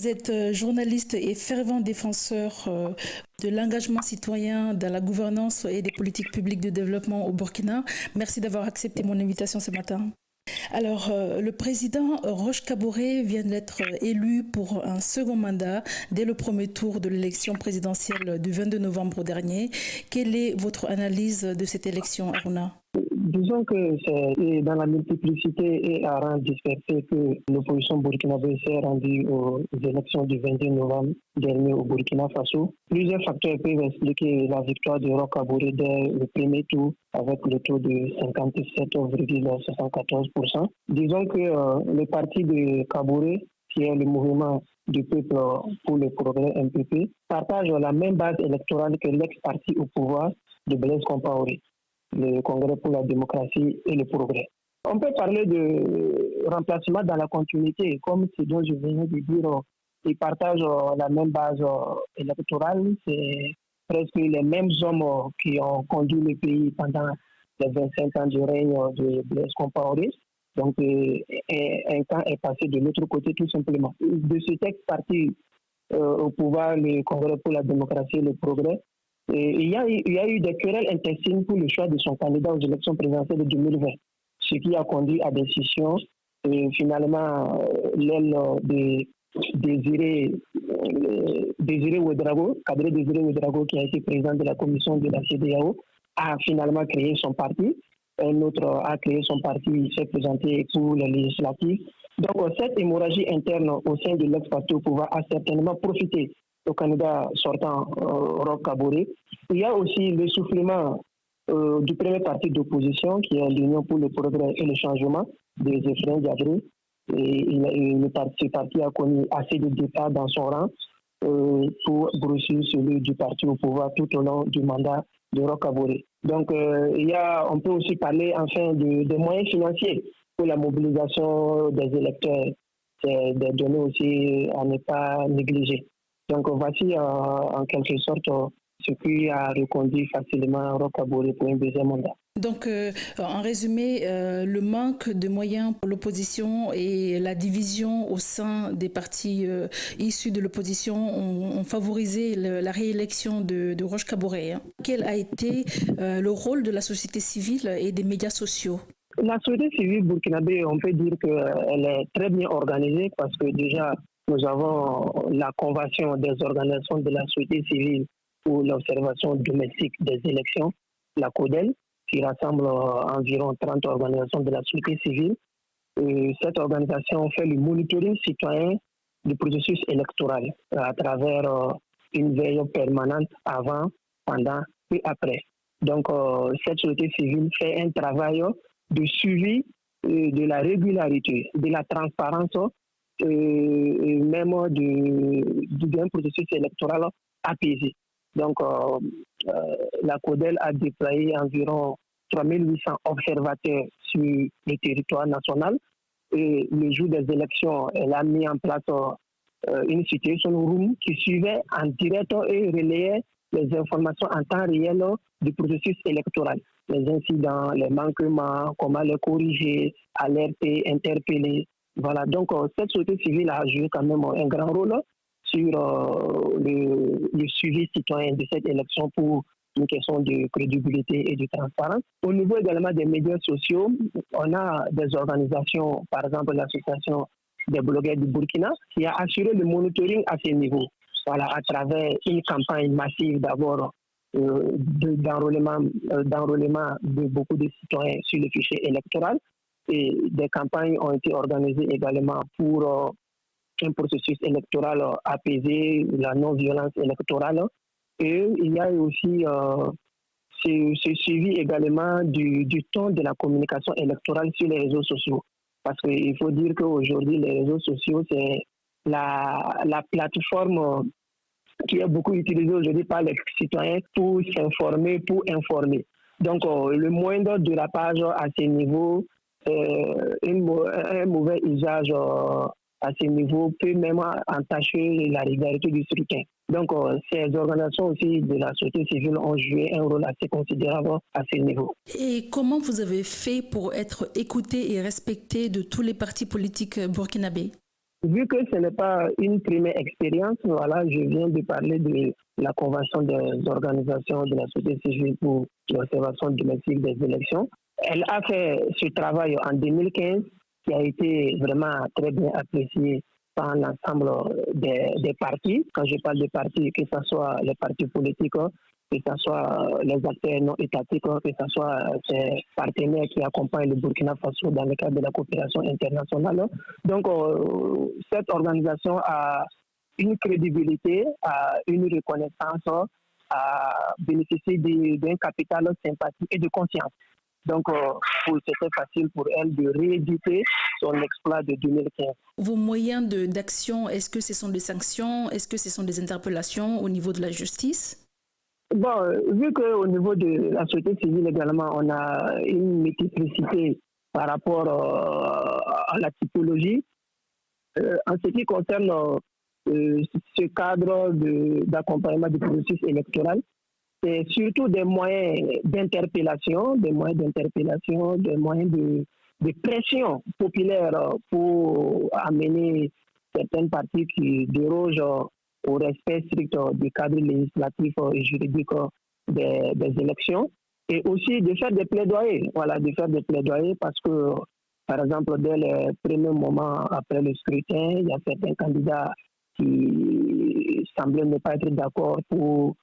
Vous êtes euh, journaliste et fervent défenseur euh, de l'engagement citoyen dans la gouvernance et des politiques publiques de développement au Burkina. Merci d'avoir accepté mon invitation ce matin. Alors, euh, le président Roche Kaboré vient d'être élu pour un second mandat dès le premier tour de l'élection présidentielle du 22 novembre dernier. Quelle est votre analyse de cette élection, Aruna? Disons que c'est dans la multiplicité et à rang dispersé que l'opposition burkinabé s'est rendue aux élections du 22 novembre dernier au Burkina Faso. Plusieurs facteurs peuvent expliquer la victoire de Roch Kaboré dès le premier tour avec le taux de 57,74%. Disons que euh, le parti de Kaboré qui est le mouvement du peuple pour le progrès MPP, partage la même base électorale que l'ex-parti au pouvoir de Blaise Compaoré le Congrès pour la démocratie et le progrès. On peut parler de remplacement dans la continuité, comme ce dont je venais de dire, ils partagent la même base électorale, c'est presque les mêmes hommes qui ont conduit le pays pendant les 25 ans du règne de Blaise Compaoré. Donc, un temps est passé de l'autre côté, tout simplement. De ce texte parti euh, au pouvoir, le Congrès pour la démocratie et le progrès, il, y a, eu des querelles intestines pour le choix de son candidat aux élections présidentielles de 2020, ce qui a conduit à des scissions. Et finalement, euh, l'aile de Désiré, euh, Désiré Ouedrago, Cadre Désiré Ouedrago, qui a été président de la commission de la CDAO, a finalement créé son parti. Un autre a créé son parti, il s'est présenté pour les législatives. Donc, cette hémorragie interne au sein de l'ex-parti au pouvoir a certainement profité au candidat sortant, euh, Roch Kaboré. Il y a aussi l'essoufflement euh, du premier parti d'opposition, qui est l'Union pour le progrès et le changement, des Ephraim Diabré. Et, le parti, a connu assez de départs dans son rang euh, pour grossir celui du parti au pouvoir tout au long du mandat de Roch Kaboré. Donc, il y a, on peut aussi parler enfin de, des moyens financiers pour la mobilisation des électeurs. C'est des données aussi à ne pas négliger. Donc voici euh, en quelque sorte euh, ce qui a reconduit facilement Rocabori pour un deuxième mandat. Donc, euh, en résumé, le manque de moyens pour l'opposition et la division au sein des partis issus de l'opposition ont, favorisé la réélection de, de Roche Kaboré. Hein. Quel a été le rôle de la société civile et des médias sociaux? La société civile burkinabé, on peut dire qu'elle est très bien organisée parce que déjà, nous avons la convention des organisations de la société civile pour l'observation domestique des élections, la CODEL, qui rassemble euh, environ 30 organisations de la société civile. Et cette organisation fait le monitoring citoyen du processus électoral à travers euh, une veille permanente avant, pendant et après. Donc, euh, cette société civile fait un travail de suivi de la régularité, de la transparence même du, d'un processus électoral apaisé. Donc, euh, euh, la CODEL a déployé environ 3800 observateurs sur le territoire national. Et le jour des élections, elle a mis en place euh, une situation room qui suivait en direct et relayait les informations en temps réel du processus électoral. Les incidents, les manquements, comment les corriger, alerter, interpeller, voilà, donc euh, cette société civile a joué quand même un grand rôle sur euh, le, suivi citoyen de cette élection pour une question de crédibilité et de transparence. Au niveau également des médias sociaux, on a des organisations, par exemple l'association des blogueurs du Burkina, qui a assuré le monitoring à ce niveau. Voilà, à travers une campagne massive d'abord euh, d'enrôlement de beaucoup de citoyens sur le fichier électoral et des campagnes ont été organisées également pour euh, un processus électoral apaisé, la non-violence électorale. Et il y a aussi euh, ce, suivi également du, du ton de la communication électorale sur les réseaux sociaux. Parce qu'il faut dire qu'aujourd'hui, les réseaux sociaux, c'est la, la plateforme qui est beaucoup utilisée aujourd'hui par les citoyens pour s'informer, pour informer. Donc, euh, le moindre dérapage à ce niveau euh, un mauvais usage euh, à ce niveau peut même entacher la régularité du scrutin. Donc, euh, ces organisations aussi de la société civile ont joué un rôle assez considérable à ce niveau. Et comment vous avez fait pour être écouté et respecté de tous les partis politiques burkinabés? Vu que ce n'est pas une première expérience, voilà, je viens de parler de la Convention des organisations de la société civile pour l'observation domestique des élections. Elle a fait ce travail en 2015 qui a été vraiment très bien apprécié par l'ensemble des, partis. Quand je parle de partis, que ce soit les partis politiques, que ce soit les acteurs non étatiques, que ce soit ces partenaires qui accompagnent le Burkina Faso dans le cadre de la coopération internationale. Donc, euh, cette organisation a une crédibilité, a une reconnaissance, a bénéficié d'un capital sympathie et de conscience. Donc, euh, c'était facile pour elle de rééditer son exploit de 2015. Vos moyens d'action, est-ce que ce sont des sanctions? Est-ce que ce sont des interpellations au niveau de la justice? Bon, euh, vu qu'au niveau de la société civile également, on a une multiplicité par rapport euh, à la typologie, en ce qui concerne ce cadre d'accompagnement du processus électoral, c'est surtout des moyens d'interpellation, des moyens d'interpellation, des moyens de, pression populaire pour amener certaines parties qui dérogent au respect strict du cadre législatif et juridique des, des élections. Et aussi de faire des plaidoyers, voilà, de faire des plaidoyers parce que, par exemple, dès les premiers moments après le scrutin, il y a certains candidats qui semblaient ne pas être d'accord pour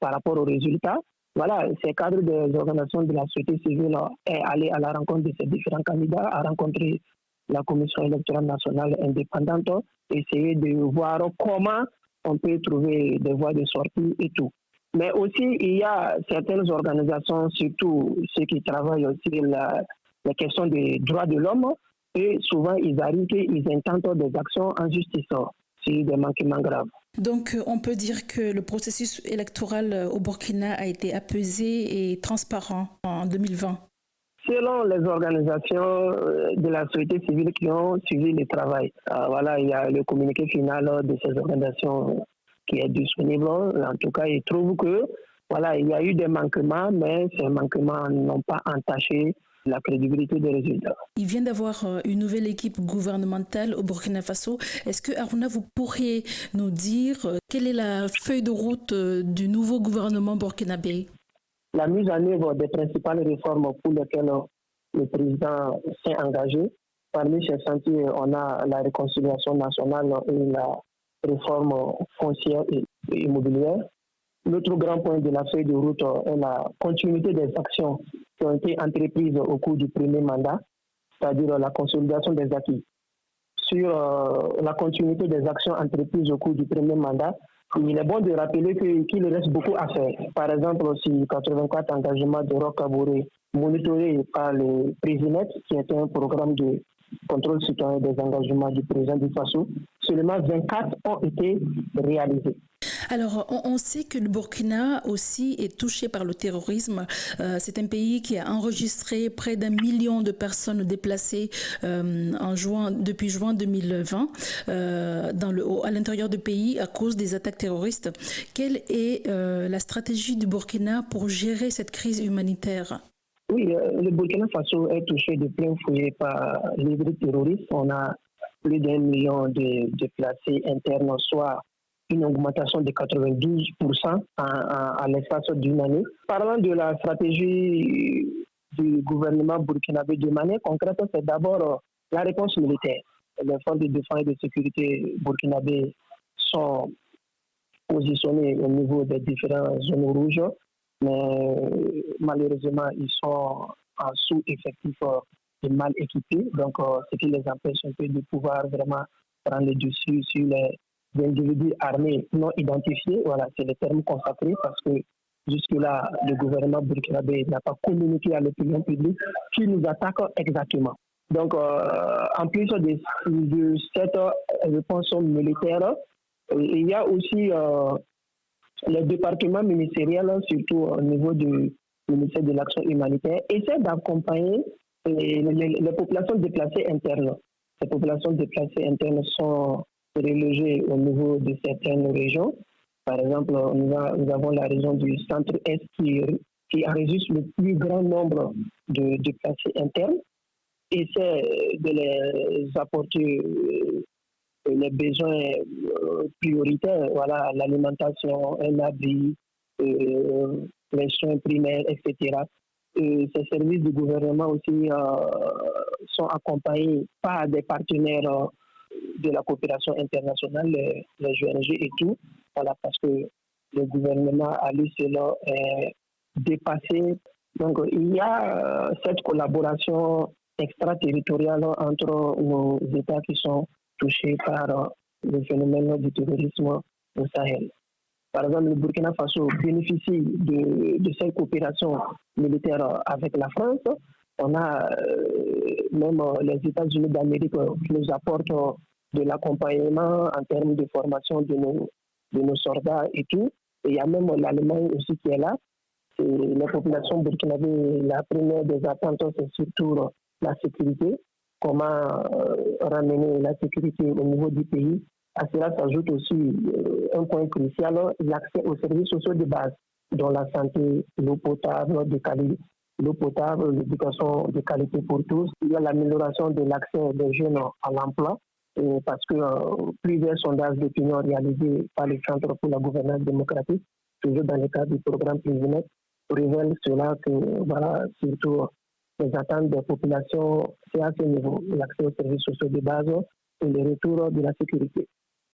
par rapport aux résultats. Voilà, ces cadres des organisations de la société civile est allé à la rencontre de ces différents candidats, a rencontré la Commission électorale nationale indépendante, essayer de voir comment on peut trouver des voies de sortie et tout. Mais aussi, il y a certaines organisations, surtout ceux qui travaillent aussi la, la question des droits de l'homme, et souvent ils arrivent ils intentent des actions en justice, sur des manquements graves. Donc, euh, on peut dire que le processus électoral euh, au Burkina a été apaisé et transparent en 2020. Selon les organisations euh, de la société civile qui ont suivi le travail, voilà, il y a le communiqué final de ces organisations qui est disponible. En tout cas, ils trouvent que voilà, il y a eu des manquements, mais ces manquements n'ont pas entaché la crédibilité des résultats. Il vient d'avoir euh, une nouvelle équipe gouvernementale au Burkina Faso. Est-ce que Aruna, vous pourriez nous dire euh, quelle est la feuille de route euh, du nouveau gouvernement burkinabé? La mise en œuvre des principales réformes pour lesquelles le président s'est engagé. Parmi ces chantiers, on a la réconciliation nationale et la réforme foncière et immobilière. L'autre grand point de la feuille de route est la continuité des actions qui ont été entreprises au cours du premier mandat, c'est-à-dire la consolidation des acquis. Sur euh, la continuité des actions entreprises au cours du premier mandat, il est bon de rappeler qu'il reste beaucoup à faire. Par exemple, si 84 engagements de Rock monitorés par le président, qui est un programme de contrôle citoyen des engagements du président du FASO, seulement 24 ont été réalisés. Alors, on, sait que le Burkina aussi est touché par le terrorisme. Euh, c'est un pays qui a enregistré près d'un million de personnes déplacées euh, en juin, depuis juin 2020 euh, à l'intérieur du pays à cause des attaques terroristes. Quelle est la stratégie du Burkina pour gérer cette crise humanitaire? Oui, le Burkina Faso est touché de plein fouet par les terroristes. On a plus d'un million de déplacés internes, soit une augmentation de 92% à l'espace d'une année. Parlant de la stratégie du gouvernement burkinabé de manière concrète, c'est d'abord euh, la réponse militaire. Les forces de défense et de sécurité burkinabé sont positionnés au niveau des différentes zones rouges, mais malheureusement, ils sont en sous-effectif euh, et mal équipés, donc euh, ce qui les empêche un peu de pouvoir vraiment prendre le dessus sur les d'individus armés non identifiés. Voilà, c'est le terme consacré parce que jusque-là, le gouvernement burkinabé n'a pas communiqué à l'opinion publique qui nous attaque exactement. Donc, euh, en plus de, cette réponse militaire, il y a aussi euh, les départements ministériels, surtout au niveau du ministère de l'Action humanitaire, essaient d'accompagner les, les, populations déplacées internes. Ces populations déplacées internes sont relogés au niveau de certaines régions. Par exemple, nous, avons la région du centre-est qui, qui enregistre le plus grand nombre de déplacés internes. essaie de les apporter les besoins prioritaires, voilà, l'alimentation, un abri, les soins primaires, etc. Et ces services du gouvernement aussi sont accompagnés par des partenaires de la coopération internationale, les, les et tout, voilà, parce que le gouvernement a lui cela est dépassé. Donc il y a euh, cette collaboration extraterritoriale entre nos États qui sont touchés par euh, le phénomène du terrorisme au Sahel. Par exemple, le Burkina Faso bénéficie de, cette coopération militaire avec la France. On a euh, même les États-Unis d'Amérique qui nous apportent de l'accompagnement en termes de formation de nos, de nos soldats et tout. Et il y a même l'Allemagne aussi qui est là. Et la population burkinabé, la première des attentes, c'est surtout la sécurité. Comment euh, ramener la sécurité au niveau du pays. À cela s'ajoute aussi euh, un point crucial, l'accès aux services sociaux de base, dont la santé, l'eau potable de qualité, l'eau potable, l'éducation de qualité pour tous. Il y a l'amélioration de l'accès des jeunes à l'emploi parce que euh, plusieurs sondages d'opinion réalisés par le Centre pour la gouvernance démocratique, toujours dans le cadre du programme Président, révèlent cela que, voilà, surtout les attentes des populations, c'est à ce niveau, l'accès aux services sociaux de base et le retour de la sécurité.